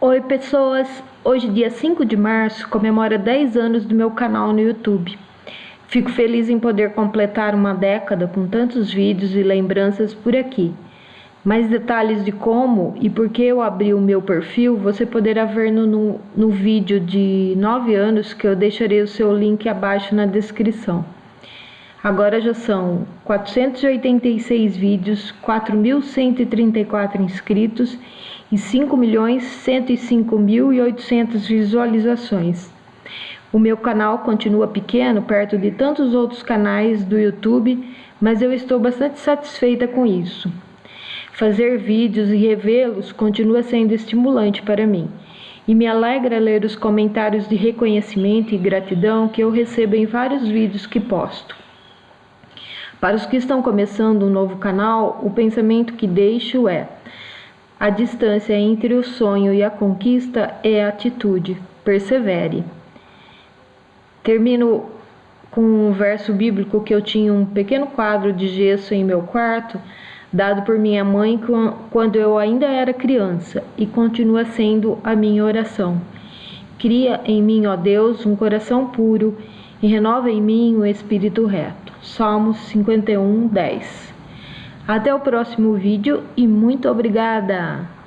Oi pessoas, hoje dia 5 de março comemora 10 anos do meu canal no YouTube. Fico feliz em poder completar uma década com tantos vídeos e lembranças por aqui. Mais detalhes de como e por que eu abri o meu perfil você poderá ver no, no, no vídeo de 9 anos que eu deixarei o seu link abaixo na descrição. Agora já são 486 vídeos, 4.134 inscritos e 5.105.800 visualizações. O meu canal continua pequeno, perto de tantos outros canais do YouTube, mas eu estou bastante satisfeita com isso. Fazer vídeos e revê-los continua sendo estimulante para mim, e me alegra ler os comentários de reconhecimento e gratidão que eu recebo em vários vídeos que posto. Para os que estão começando um novo canal, o pensamento que deixo é: a distância entre o sonho e a conquista é a atitude. Persevere. Termino com um verso bíblico que eu tinha um pequeno quadro de gesso em meu quarto, dado por minha mãe quando eu ainda era criança, e continua sendo a minha oração. Cria em mim, ó Deus, um coração puro e renova em mim o um espírito reto. Salmos 51, 10. Até o próximo vídeo e muito obrigada!